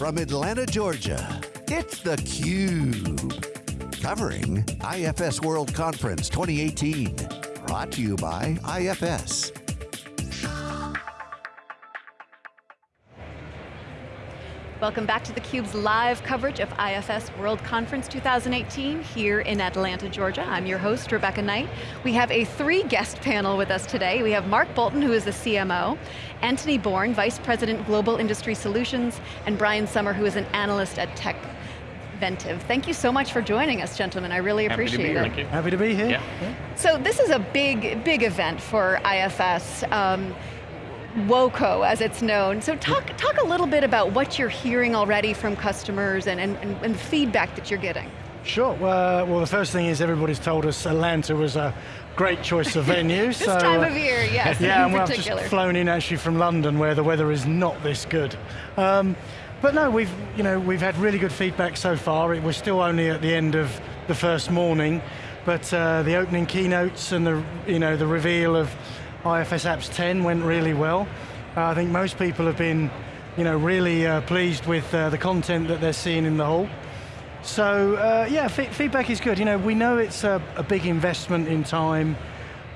from Atlanta, Georgia, it's theCUBE. Covering IFS World Conference 2018. Brought to you by IFS. Welcome back to theCUBE's live coverage of IFS World Conference 2018 here in Atlanta, Georgia. I'm your host, Rebecca Knight. We have a three guest panel with us today. We have Mark Boulton, who is the CMO, Anthony Bourne, Vice President Global Industry Solutions, and Brian Sommer, who is an analyst at Tech Ventive. Thank you so much for joining us, gentlemen. I really Happy appreciate it. Here. Happy to be here. Yeah. yeah. So this is a big, big event for IFS. Um, WOCO, as it's known. So talk, talk a little bit about what you're hearing already from customers and, and, and, the feedback that you're getting. Sure, well, well the first thing is everybody's told us Atlanta was a great choice of venue. this so, time of year, yes, Yeah, in and particular. I've just flown in actually from London where the weather is not this good. Um, but no, we've, you know, we've had really good feedback so far. It was still only at the end of the first morning, but uh, the opening keynotes and the, you know, the reveal of IFS Apps 10 went really well. Uh, I think most people have been you know, really uh, pleased with uh, the content that they're seeing in the hall. So uh, yeah, feedback is good. You know, we know it's a, a big investment in time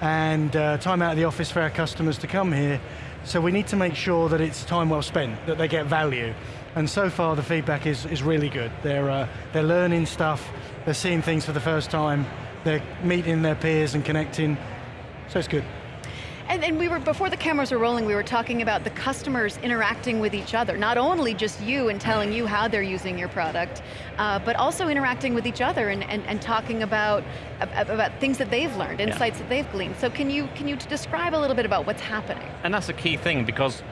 and uh, time out of the office for our customers to come here. So we need to make sure that it's time well spent, that they get value. And so far the feedback is, is really good. They're, uh, they're learning stuff, they're seeing things for the first time, they're meeting their peers and connecting, so it's good. And, and, we were, before the cameras were rolling, we were talking about the customers interacting with each other. Not only just you and telling you how they're using your product, uh, but also interacting with each other and, and, and talking about, about things that they've learned, insights yeah. that they've gleaned. So can you, can you describe a little bit about what's happening? And that's a key thing because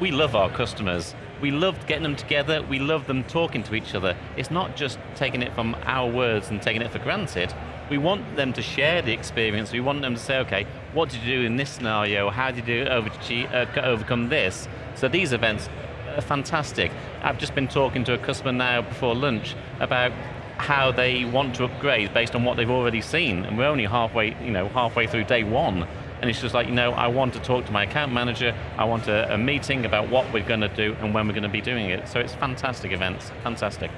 we love our customers. We love getting them together, we love them talking to each other. It's not just taking it from our words and taking it for granted, we want them to share the experience. We want them to say, okay, what did you do in this scenario? How did you uh, overcome this? So these events are fantastic. I've just been talking to a customer now before lunch about how they want to upgrade based on what they've already seen. And we're only halfway, you know, halfway through day one. And it's just like, you know, I want to talk to my account manager, I want a, a meeting about what we're going to do and when we're going to be doing it. So it's fantastic events, fantastic.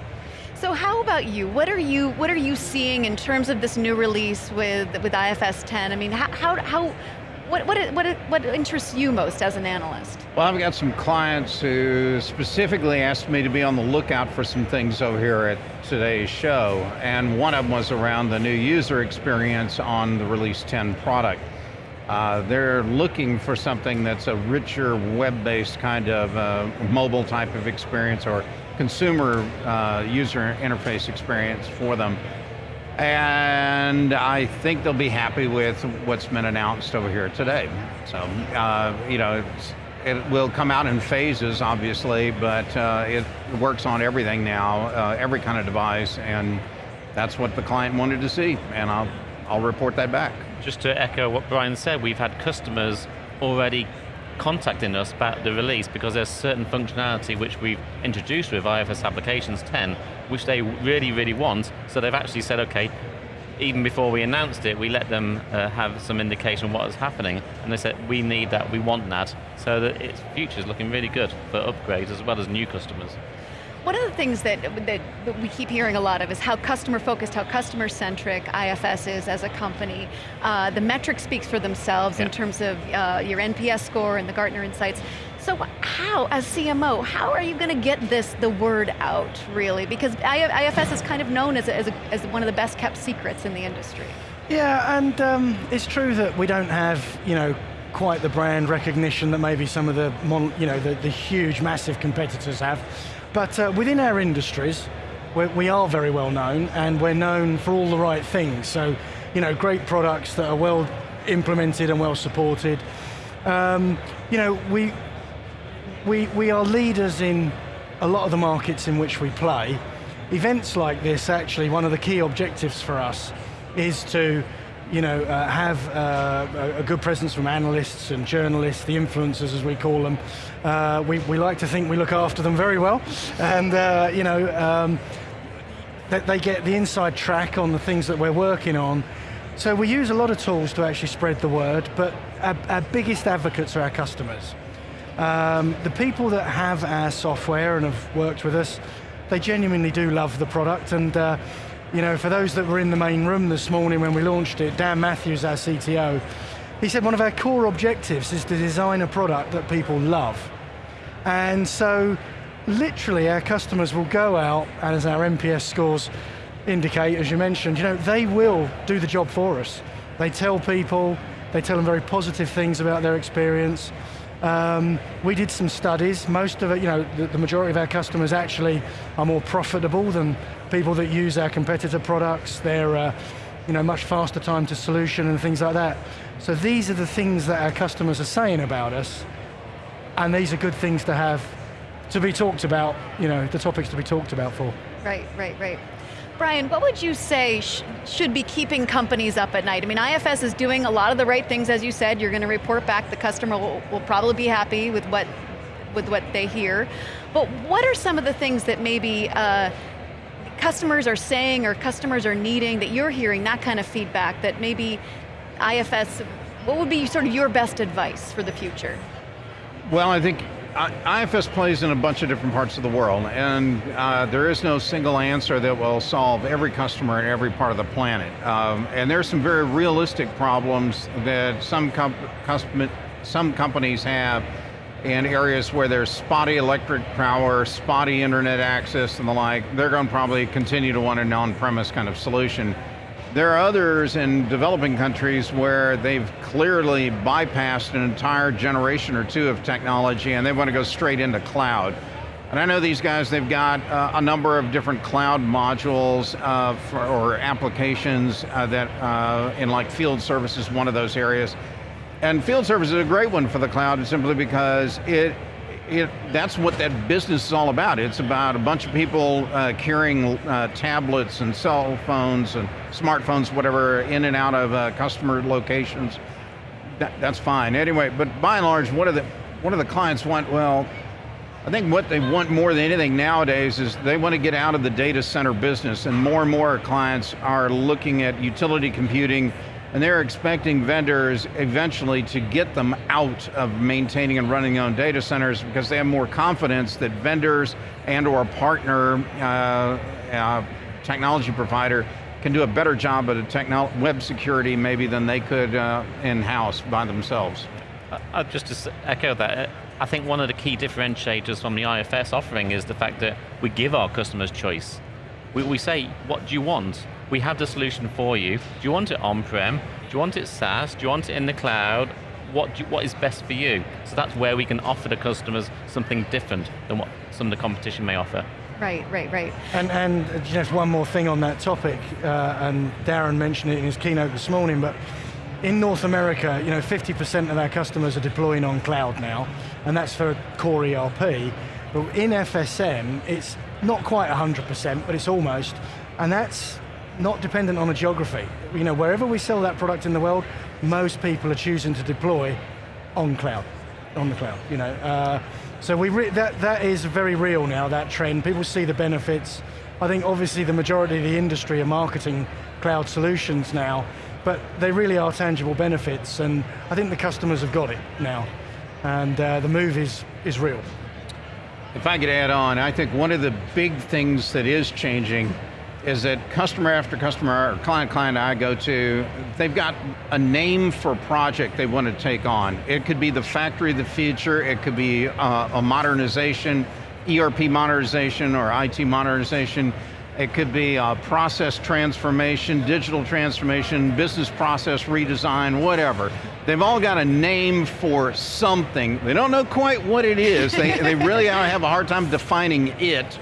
So how about you? What are you what are you seeing in terms of this new release with with IFS 10? I mean, how how, what, what, what, what interests you most as an analyst? Well, I've got some clients who specifically asked me to be on the lookout for some things over here at today's show, and one of them was around the new user experience on the Release 10 product. Uh, they're looking for something that's a richer web-based kind of uh, mobile type of experience or consumer uh, user interface experience for them. And I think they'll be happy with what's been announced over here today. So, uh, you know, it will come out in phases, obviously, but uh, it works on everything now, uh, every kind of device, and that's what the client wanted to see, and I'll, I'll report that back. Just to echo what Brian said, we've had customers already contacting us about the release because there's certain functionality which we've introduced with IFS Applications 10, which they really, really want. So they've actually said, okay, even before we announced it, we let them uh, have some indication of what is happening, and they said, we need that, we want that, so that its future is looking really good for upgrades as well as new customers. One of the things that, that, we keep hearing a lot of is how customer focused, how customer centric IFS is as a company. Uh, the metrics speaks for themselves yeah. in terms of uh, your NPS score and the Gartner Insights. So how, as CMO, how are you going to get this, the word out, really? Because IFS is kind of known as, a, as, a, as one of the best kept secrets in the industry. Yeah, and um, it's true that we don't have, you know, quite the brand recognition that maybe some of the, you know, the, the huge, massive competitors have. But uh, within our industries, we are very well known and we're known for all the right things. So, you know, great products that are well implemented and well supported. Um, you know, we, we, we are leaders in a lot of the markets in which we play. Events like this, actually, one of the key objectives for us is to you know, uh, have uh, a good presence from analysts and journalists, the influencers as we call them. Uh, we, we like to think we look after them very well, and uh, you know, um, that they get the inside track on the things that we're working on. So we use a lot of tools to actually spread the word, but our, our biggest advocates are our customers. Um, the people that have our software and have worked with us, they genuinely do love the product and uh, you know, for those that were in the main room this morning when we launched it, Dan Matthews, our CTO, he said one of our core objectives is to design a product that people love. And so, literally our customers will go out, and as our NPS scores indicate, as you mentioned, you know, they will do the job for us. They tell people, they tell them very positive things about their experience. Um, we did some studies, most of it, you know, the, the, majority of our customers actually are more profitable than people that use our competitor products. They're, uh, you know, much faster time to solution and things like that. So these are the things that our customers are saying about us, and these are good things to have, to be talked about, you know, the topics to be talked about for. Right, right, right. Brian, what would you say sh should be keeping companies up at night? I mean, IFS is doing a lot of the right things, as you said. You're going to report back. The customer will, will probably be happy with what with what they hear. But what are some of the things that maybe uh, customers are saying or customers are needing that you're hearing that kind of feedback that maybe IFS, what would be sort of your best advice for the future? Well, I think IFS plays in a bunch of different parts of the world, and uh, there is no single answer that will solve every customer in every part of the planet. Um, and there's some very realistic problems that some, some companies have in areas where there's spotty electric power, spotty internet access and the like. They're going to probably continue to want an on-premise kind of solution. There are others in developing countries where they've clearly bypassed an entire generation or two of technology and they want to go straight into cloud. And I know these guys, they've got uh, a number of different cloud modules uh, for, or applications uh, that uh, in like field services, one of those areas. And field service is a great one for the cloud simply because it it, that's what that business is all about. It's about a bunch of people uh, carrying uh, tablets and cell phones and smartphones, whatever, in and out of uh, customer locations. That, that's fine. Anyway, but by and large, what do the what do the clients want? Well, I think what they want more than anything nowadays is they want to get out of the data center business, and more and more clients are looking at utility computing and they're expecting vendors eventually to get them out of maintaining and running their own data centers because they have more confidence that vendors and or partner uh, uh, technology provider can do a better job at web security maybe than they could uh, in-house by themselves. Uh, just to echo that, I think one of the key differentiators from the IFS offering is the fact that we give our customers choice. We, we say, what do you want? We have the solution for you. Do you want it on-prem? Do you want it SaaS? Do you want it in the cloud? What, you, what is best for you? So that's where we can offer the customers something different than what some of the competition may offer. Right, right, right. And, and just one more thing on that topic, uh, and Darren mentioned it in his keynote this morning, but in North America, you know, 50% of our customers are deploying on cloud now, and that's for core ERP. But in FSM, it's not quite 100%, but it's almost, and that's not dependent on a geography. You know, wherever we sell that product in the world, most people are choosing to deploy on cloud, on the cloud, you know. Uh, so we that, that is very real now, that trend. People see the benefits. I think obviously the majority of the industry are marketing cloud solutions now, but they really are tangible benefits, and I think the customers have got it now. And uh, the move is, is real. If I could add on, I think one of the big things that is changing is that customer after customer, or client client I go to, they've got a name for project they want to take on. It could be the factory of the future, it could be uh, a modernization, ERP modernization or IT modernization, it could be a process transformation, digital transformation, business process redesign, whatever. They've all got a name for something. They don't know quite what it is. they, they really have a hard time defining it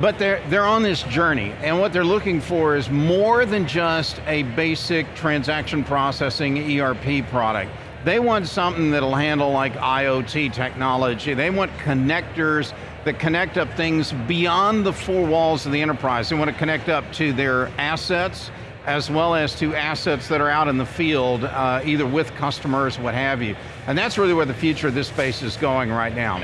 but they're, they're on this journey, and what they're looking for is more than just a basic transaction processing ERP product. They want something that'll handle like IoT technology. They want connectors that connect up things beyond the four walls of the enterprise. They want to connect up to their assets, as well as to assets that are out in the field, uh, either with customers, what have you. And that's really where the future of this space is going right now.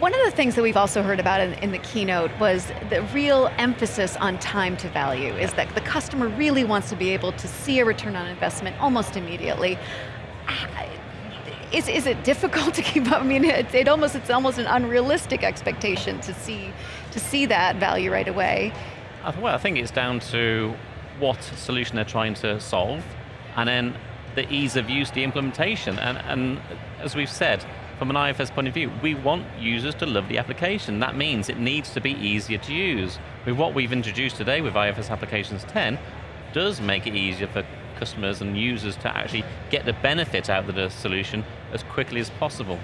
One of the things that we've also heard about in, in, the keynote was the real emphasis on time to value, is that the customer really wants to be able to see a return on investment almost immediately. is, is it difficult to keep up? I mean, it, it almost, it's almost an unrealistic expectation to see, to see that value right away. Well, I think it's down to what solution they're trying to solve, and then the ease of use, the implementation. And, and as we've said, from an IFS point of view, we want users to love the application. That means it needs to be easier to use. With what we've introduced today with IFS Applications 10, does make it easier for customers and users to actually get the benefit out of the solution as quickly as possible.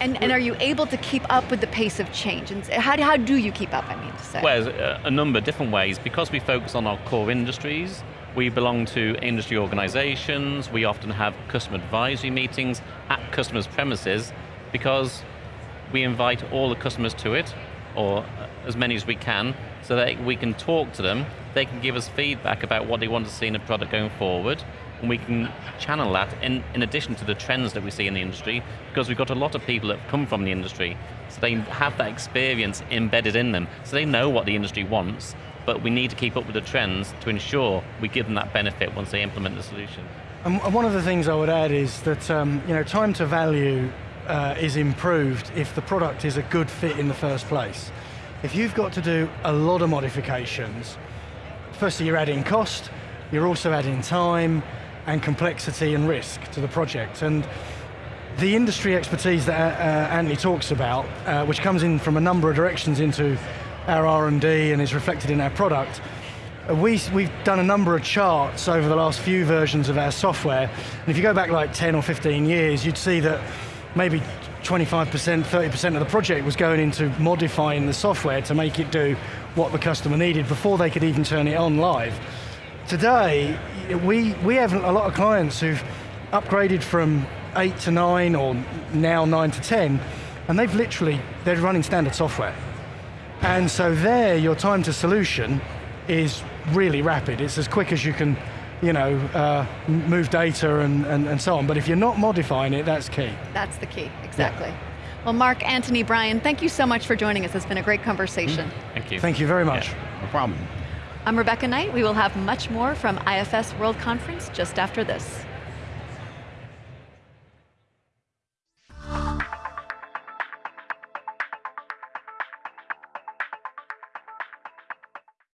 And, and, are you able to keep up with the pace of change? And how, how do you keep up, I mean to say? Well, a, a number of different ways. Because we focus on our core industries, we belong to industry organizations, we often have customer advisory meetings at customers' premises because we invite all the customers to it, or as many as we can, so that we can talk to them, they can give us feedback about what they want to see in a product going forward, and we can channel that in, in addition to the trends that we see in the industry, because we've got a lot of people that have come from the industry, so they have that experience embedded in them, so they know what the industry wants, but we need to keep up with the trends to ensure we give them that benefit once they implement the solution. And one of the things I would add is that um, you know, time to value uh, is improved if the product is a good fit in the first place. If you've got to do a lot of modifications, firstly you're adding cost, you're also adding time and complexity and risk to the project. And the industry expertise that uh, Anthony talks about, uh, which comes in from a number of directions into our R&D and is reflected in our product. We, we've done a number of charts over the last few versions of our software, and if you go back like 10 or 15 years, you'd see that maybe 25%, 30% of the project was going into modifying the software to make it do what the customer needed before they could even turn it on live. Today, we, we have a lot of clients who've upgraded from eight to nine or now nine to 10, and they've literally, they're running standard software. And so there, your time to solution is really rapid. It's as quick as you can you know, uh, move data and, and, and, so on. But if you're not modifying it, that's key. That's the key, exactly. Yeah. Well, Mark, Anthony, Brian, thank you so much for joining us. It's been a great conversation. Mm, thank you. Thank you very much. Yeah, no problem. I'm Rebecca Knight. We will have much more from IFS World Conference just after this.